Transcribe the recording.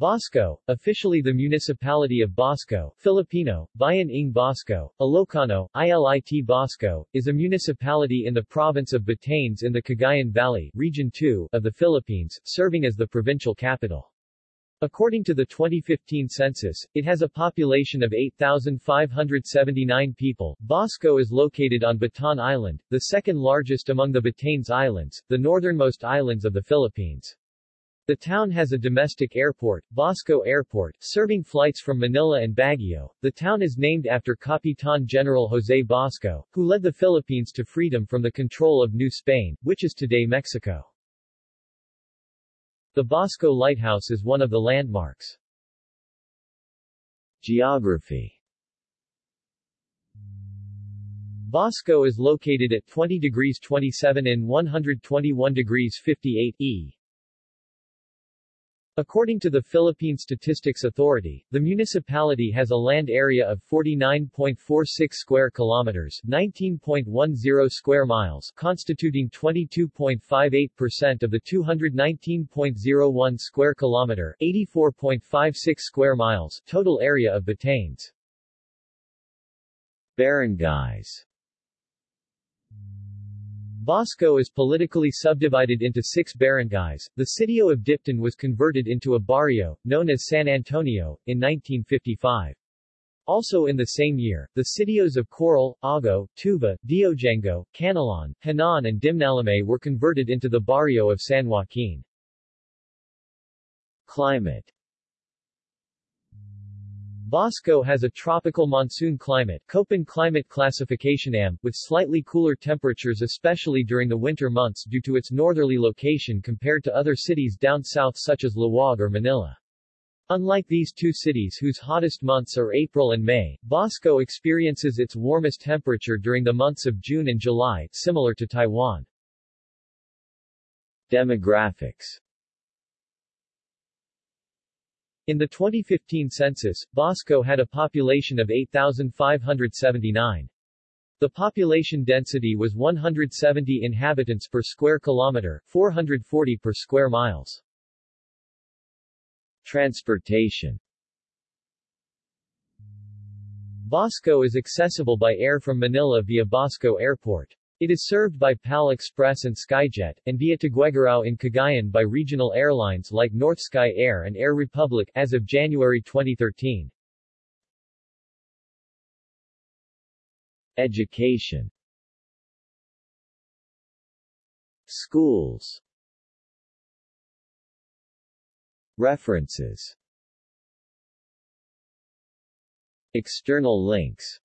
Basco, officially the municipality of Basco, Filipino, Bayan ng Basco, Ilocano, ILIT Basco, is a municipality in the province of Batanes in the Cagayan Valley, Region 2, of the Philippines, serving as the provincial capital. According to the 2015 census, it has a population of 8,579 people. Basco is located on Batan Island, the second largest among the Batanes Islands, the northernmost islands of the Philippines. The town has a domestic airport, Basco Airport, serving flights from Manila and Baguio. The town is named after Capitan General José Basco, who led the Philippines to freedom from the control of New Spain, which is today Mexico. The Basco Lighthouse is one of the landmarks. Geography Basco is located at 20 degrees 27 and 121 degrees 58 E. According to the Philippine Statistics Authority, the municipality has a land area of 49.46 square kilometers, 19.10 square miles, constituting 22.58% of the 219.01 square kilometer, 84.56 square miles total area of Batanes. Barangays Basco is politically subdivided into six barangays. The sitio of Dipton was converted into a barrio, known as San Antonio, in 1955. Also in the same year, the sitios of Coral, Ago, Tuva, Diogengo, Canilon, Hanan and Dimnalame were converted into the barrio of San Joaquin. Climate Basco has a tropical monsoon climate Köppen climate classification AM, with slightly cooler temperatures especially during the winter months due to its northerly location compared to other cities down south such as Laoag or Manila. Unlike these two cities whose hottest months are April and May, Basco experiences its warmest temperature during the months of June and July, similar to Taiwan. Demographics in the 2015 census, Basco had a population of 8,579. The population density was 170 inhabitants per square kilometer, 440 per square miles. Transportation Basco is accessible by air from Manila via Basco Airport. It is served by PAL Express and Skyjet, and via Tuguegarao in Cagayan by regional airlines like North Sky Air and Air Republic as of January 2013. Education. Schools. References. External links